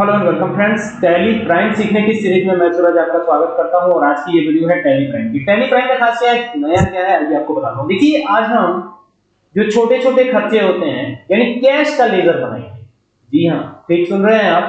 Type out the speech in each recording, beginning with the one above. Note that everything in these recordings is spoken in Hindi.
Hello and welcome friends Tally Prime सीखने की सीरीज़ में मैं सूरज आपका स्वागत करता हूँ और आज की ये वीडियो है टैली प्राइम की। टैली प्राइम का खासियत नया क्या है? अभी आपको बताता हूँ। देखिए, आज हम जो छोटे-छोटे खर्चे होते हैं, यानी कैश का लेजर बनाएँगे। जी हाँ, ठीक सुन रहे हैं आप?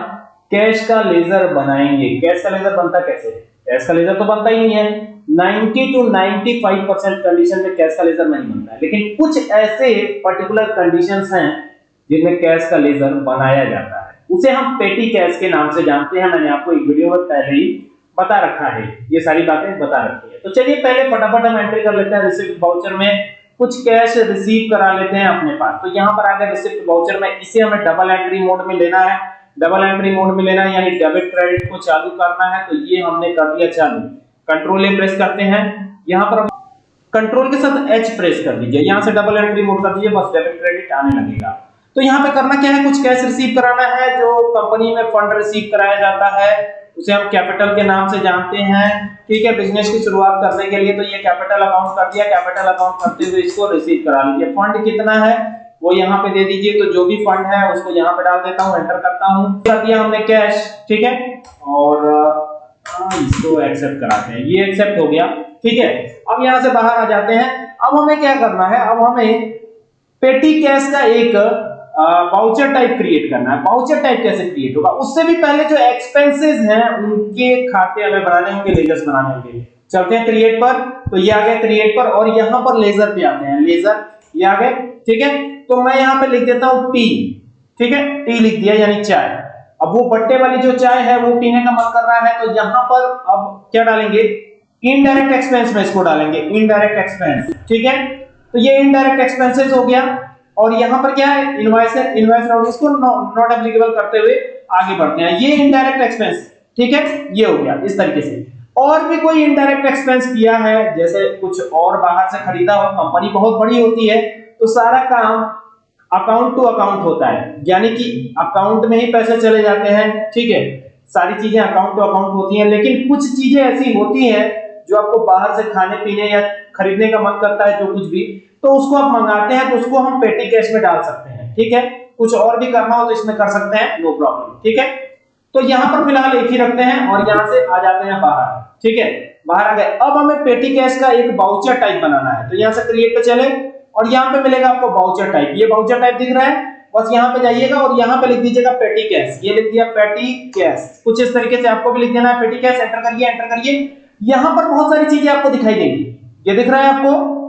कैश का लेजर बनाएँगे। कैश का लेजर बनता कैसे? कैश का लेजर तो बनता ही नहीं है। 90 टू 95% कंडीशन में कैश का लेजर नहीं बनता है। लेकिन कुछ ऐसे पर्टिकुलर कंडीशंस हैं जिनमें कैश का लेजर बनाया जाता है। उसे हम पेटी कैश के नाम से जानते हैं, मैंने आपको एक वीडियो में पहले ही बता रखा है। ये सारी बातें बता रखी है। तो चलिए, पहले फटाफट हम एंट्री कर लेते हैं रिसिप्ट वाउचर में कुछ कैश रिसीव करा लेते हैं अपने पास। तो यहाँ पर आ गया रिसिप्ट वाउचर में इसे हमें डबल एंट्री मोड में लेना है। डबल एंट्री मोड में लेना है, यानी डेबिट क्रेडिट को चालू करना है। तो ये हमने कर दिया चालू। कंट्रोल प्रेस करते हैं। यहाँ पर कंट्रोल के साथ एच प्रेस कर दीजिए। यहाँ से डबल एंट्री मोड कर दीजिए, बस डेबिट क्रेडिट आने लगेगा। तो यहाँ पे करना क्या है? कुछ कैश रिसीव कराना है, जो कंपनी में फंड रिसीव कराया जाता है, उसे हम कैपिटल के नाम से जानते हैं। ठीक है बिज़नेस की शुरुआत करने के लिए तो ये कैपिटल अकाउंट कर दिया। कैपिटल अकाउंट करते हुए इसको रिसीव करा लीजिए। फंड कितना है, वो यहाँ पे दे दीजिए। तो जो भी फंड है, उसको यहाँ पे डाल देता हूँ एंटर करता हूँ। कर दिया हमने कैश ठीक है? और इसको एक्सेप्ट कराते हैं। ये एक्सेप्ट हो गया। ठीक है, अब यहाँ से बाहर आ जाते हैं। अब हमें क्या करना है? अब हमें पेटी कैश का एक वाउचर टाइप क्रिएट करना है। वाउचर टाइप कैसे क्रिएट होगा? उससे भी पहले जो एक्सपेंसेस हैं, उनके खाते हमें बनाने होंगे लेजर्स बनाने होंगे। चलते हैं क्रिएट पर। तो ये आ गया क्रिएट पर और यहाँ पर लेजर पे आते हैं। लेजर ये आ गए। ठीक है? तो मैं यहाँ पे लिख देता हूँ टी ठीक है? टी लिख दिया, यानी चाय। अब वो बट्टे वाली जो चाय है, वो पीने का मन कर रहा है तो यहाँ पर अब क्या डालेंगे? इनडायरेक्ट एक्सपेंस में इसको डालेंगे। इनडायरेक्ट एक्सपेंस ठीक है? तो ये इनडायरेक्ट एक्सपेंसेस हो गया। और यहाँ पर क्या है? इनवॉइस इनवॉइस नोटिस को नॉट एप्लीकेबल करते हुए आगे बढ़ते हैं। ये इनडायरेक्ट एक्सपेंस ठीक है? ये हो गया इस तरीके से। और भी कोई इनडायरेक्ट एक्सपेंस किया है? जैसे कुछ और बाहर से खरीदा हो कंपनी बहुत बड़ी होती है तो सारा काम अकाउंट टू अकाउंट होता है। यानी कि अकाउंट में ही पैसे चले जाते हैं, ठीक है? सारी चीज़ें अकाउंट टू अकाउंट होती हैं, लेकिन कुछ चीज़ें ऐसी होती हैं जो आपको बाहर से खाने पीने या खरीदने का मन करता है, जो कुछ भी। तो उसको आप मंगाते हैं तो उसको हम पेटी कैश में डाल सकते हैं, ठीक है? कुछ और भी करना हो तो इसमें कर सकते हैं नो प्रॉब्लम ठीक है? तो यहाँ पर फ़िलहाल एक ही रखते हैं और यहाँ से आ जाते हैं बाहर, ठीक है? बाहर आ गए। अब हमें पेटी कैश का एक बाउचर टाइप बनाना है तो यहाँ से क्रिएट पे चले, और यहाँ पे मिलेगा आपको बाउचर टाइप ये बाउचर टाइप दिख रहा है, बस यहाँ पे जाइएगा और यहाँ पे लिख दीजिएगा पेटी कैश ये लिख दिया पेटी कैश कुछ इस तरीके से आपको भी लिख देना है, पेटी कैश एंटर करिए एंटर करिए। यहाँ पर बहुत सारी चीज़ें आपको दिखाई देंगी। ये दिख रहा है आपको?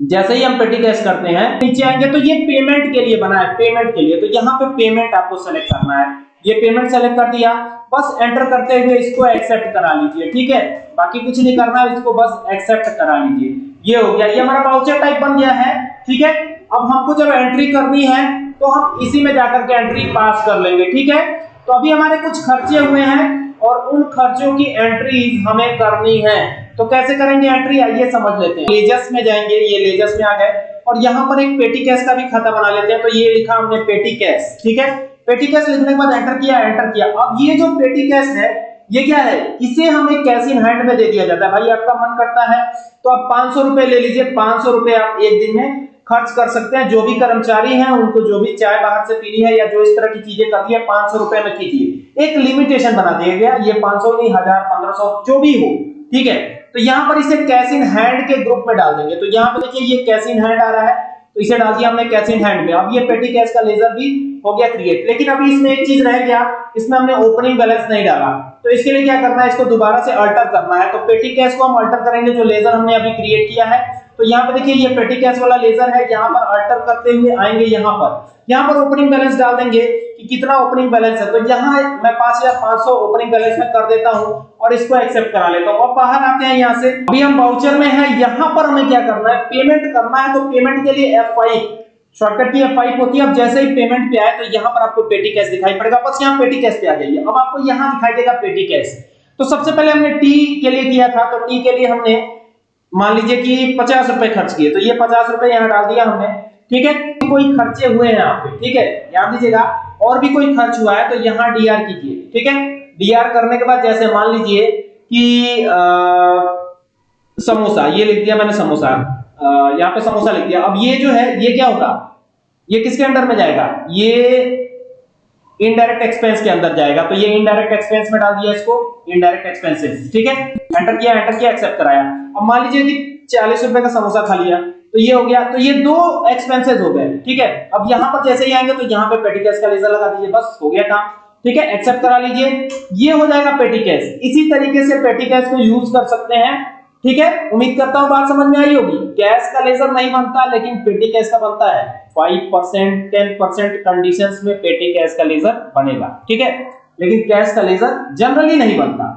जैसे ही हम पेटी कैश करते हैं, नीचे आएँगे तो ये पेमेंट के लिए बना है पेमेंट के लिए। तो यहाँ पे पेमेंट आपको सेलेक्ट करना है। ये पेमेंट सेलेक्ट कर दिया, बस एंटर करते हुए इसको एक्सेप्ट करा लीजिए, ठीक है? बाकी कुछ नहीं करना है, इसको बस एक्सेप्ट करा लीजिए। ये हो गया, ये हमारा वाउचर टाइप बन गया है, ठीक है? अब हमको जब एंट्री करनी है तो हम इसी में जाकर के एंट्री पास कर लेंगे, ठीक है? तो अभी हमारे कुछ खर्चे हुए हैं, और उन खर्चों की एंट्री हमें करनी है। तो कैसे करेंगे? एंट्री आइए समझ लेते हैं। लेजर्स में जाएँगे, ये लेजर्स में आ गए। और यहाँ पर एक पेटी कैश का भी खाता बना लेते हैं। तो ये लिखा हमने पेटी कैश ठीक है? पेटी कैश लिखने के बाद एंटर किया एंटर किया। अब ये जो पेटी कैश है, ये क्या है? इसे हमें कैश इन हैंड में दे दिया जाता है। भाई, आपका मन करता है तो आप पाँच सौ रुपए ले लीजिए। पाँच सौ रुपए आप एक दिन में खर्च कर सकते हैं। जो भी कर्मचारी हैं, उनको जो भी चाय बाहर से पीनी है या जो इस तरह की चीज़ें करती है, पाँच सौ रुपए में कीजिए। एक लिमिटेशन बना दिया गया। ये पाँच सौ नहीं, हज़ार, पंद्रह सौ, जो भी हो, ठीक है? तो यहाँ पर इसे कैश इन हैंड के ग्रुप में डाल देंगे। तो यहाँ पर देखिए ये कैश इन हैंड आ रहा है तो इसे डाल दिया हमने कैश इन हैंड में। अब ये पेटी कैश का लेजर भी हो गया क्रिएट लेकिन अभी इसमें एक चीज़ रह गया, इसमें हमने ओपनिंग बैलेंस नहीं डाला। तो इसके लिए क्या करना है, इसको दोबारा से अल्टर करना है। तो पेटी कैश को हम अल्टर करेंगे, जो लेजर हमने अभी क्रिएट किया है। तो यहाँ पे देखिए ये पेटी कैश वाला लेजर है, यहाँ पर अल्टर करते हुए आएँगे यहाँ पर। यहाँ पर ओपनिंग बैलेंस डाल देंगे कि कितना ओपनिंग बैलेंस है। तो यहाँ मैं पाँच हज़ार पाँच सौ ओपनिंग बैलेंस में कर देता हूँ और इसको एक्सेप्ट करा लेता हूँ। अब बाहर आते हैं यहाँ से। अभी हम बाउचर में है, यहाँ पर हमें क्या करना है? पेमेंट करना है तो पेमेंट के लिए एफ़ शॉर्टकट की F5 होती है, अब जैसे ही पेमेंट पे आए तो यहाँ पर आपको पेटी कैश दिखाई पड़ेगा। बस यहाँ पेटी कैश पे आ जाइए। अब आपको यहाँ दिखाई देगा पेटी कैश तो सबसे पहले हमने टी के लिए किया था तो टी के लिए हमने मान लीजिए कि पचास रुपए खर्च किए। तो ये पचास रुपए यहाँ डाल दिया हमने। ठीक है? कोई खर्चे हुए हैं पे ठीक है? ध्यान दीजिएगा और भी कोई खर्च हुआ है तो यहाँ डी आर कीजिए ठीक है? डी आर करने के बाद जैसे मान लीजिए कि आ, समोसा ये लिख दिया मैंने समोसा। यहाँ पे समोसा लिख दिया। अब ये जो है ये क्या होगा? ये किसके अंडर में जाएगा? ये इनडायरेक्ट एक्सपेंस के अंदर जाएगा। तो ये इनडायरेक्ट एक्सपेंस में डाल दिया इसको इनडायरेक्ट एक्सपेंसेस ठीक है? एंटर किया एंटर किया एक्सेप्ट कराया। अब मान लीजिए कि चालीस रुपए का समोसा खा लिया। तो ये हो गया तो ये दो एक्सपेंसेस हो गए, ठीक है? अब यहाँ पर जैसे ही आएँगे तो यहाँ पे पेटी कैश का लेजर लगा दीजिए, बस हो गया काम, ठीक है? एक्सेप्ट करा लीजिए। ये हो जाएगा पेटी कैश इसी तरीके से पेटी कैश को यूज़ कर सकते हैं, ठीक है? उम्मीद करता हूँ बात समझ में आई होगी। कैश का लेजर नहीं बनता, लेकिन पेटी कैश का बनता है। 5% 10% कंडीशंस में पेटी कैश का लेजर बनेगा, ठीक है? लेकिन कैश का लेजर जनरली नहीं बनता।